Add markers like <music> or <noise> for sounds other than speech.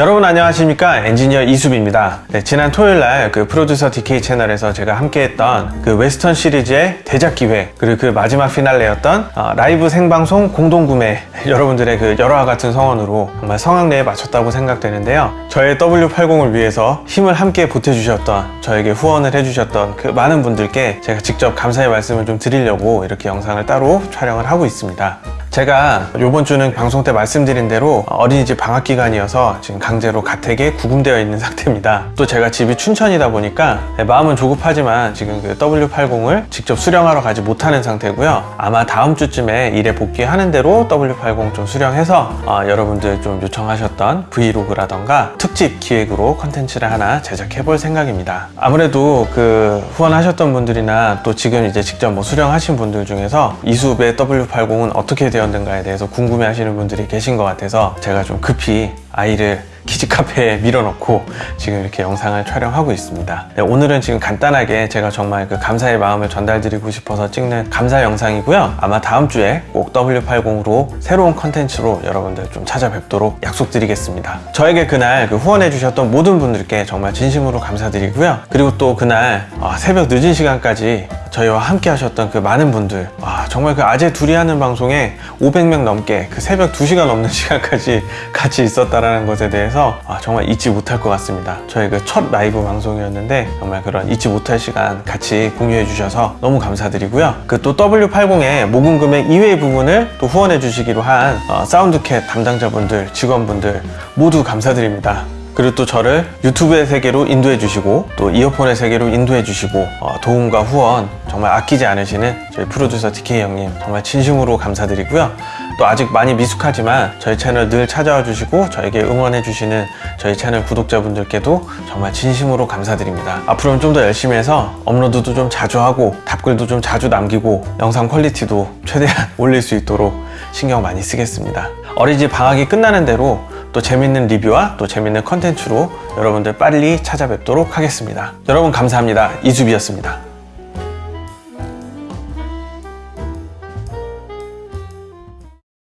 여러분 안녕하십니까? 엔지니어 이수빈입니다. 네, 지난 토요일날 그 프로듀서 DK 채널에서 제가 함께했던 그 웨스톤 시리즈의 대작 기획 그리고 그 마지막 피날레였던 어, 라이브 생방송 공동구매 <laughs> 여러분들의 그 열화와 같은 성원으로 정말 성황리에 마쳤다고 생각되는데요. 저의 W80을 위해서 힘을 함께 보태주셨던 저에게 후원을 해주셨던 그 많은 분들께 제가 직접 감사의 말씀을 좀 드리려고 이렇게 영상을 따로 촬영을 하고 있습니다 제가 이번 주는 방송 때 말씀드린 대로 어린이집 방학 기간이어서 지금 강제로 가택에 구금되어 있는 <laughs> 상태입니다. 또 제가 집이 춘천이다 보니까 마음은 조급하지만 지금 그 W80을 직접 수령하러 가지 못하는 상태고요. 아마 다음 주쯤에 일에 복귀하는 대로 W80 좀 수령해서 어, 여러분들 좀 요청하셨던 vlog라던가 특집 기획으로 컨텐츠를 하나 제작해 볼 생각입니다. 아무래도 그 후원하셨던 분들이나 또 지금 이제 직접 뭐 수령하신 분들 중에서 이수비 W80은 어떻게 되었는가에 대해서 궁금해 하시는 분들이 계신 것 같아서 제가 좀 급히 아이를 키즈 카페에 밀어넣고 지금 이렇게 영상을 촬영하고 있습니다. 네, 오늘은 지금 간단하게 제가 정말 그 감사의 마음을 전달드리고 싶어서 찍는 감사 영상이고요. 아마 다음 주에 꼭 W80으로 새로운 컨텐츠로 여러분들 좀 찾아뵙도록 약속드리겠습니다. 저에게 그날 그 후원해주셨던 모든 분들께 정말 진심으로 감사드리고요. 그리고 또 그날 아, 새벽 늦은 시간까지 저희와 함께 하셨던 그 많은 분들. 와, 정말 그 아재 둘이 하는 방송에 500명 넘게 그 새벽 2시간 넘는 <laughs> 시간까지 같이 있었다라는 것에 대해서 아, 정말 잊지 못할 것 같습니다. 저희 그 첫 라이브 방송이었는데 정말 그런 잊지 못할 시간 같이 공유해 주셔서 너무 감사드리고요. 그 또 W80의 모금 금액 이외의 부분을 또 후원해 주시기로 한 어, 사운드캣 담당자분들 직원분들 모두 감사드립니다. 그리고 또 저를 유튜브의 세계로 인도해 주시고 또 이어폰의 세계로 인도해 주시고 어, 도움과 후원 정말 아끼지 않으시는 저희 프로듀서 DK 형님 정말 진심으로 감사드리고요 또 아직 많이 미숙하지만 저희 채널 늘 찾아와 주시고 저에게 응원해 주시는 저희 채널 구독자분들께도 정말 진심으로 감사드립니다 앞으로는 좀 더 열심히 해서 업로드도 좀 자주 하고 답글도 좀 자주 남기고 영상 퀄리티도 최대한 <laughs> 올릴 수 있도록 신경 많이 쓰겠습니다 어린이집 방학이 끝나는 대로 또 재밌는 리뷰와 또 재밌는 컨텐츠로 여러분들 빨리 찾아뵙도록 하겠습니다. 여러분 감사합니다. 이수비였습니다.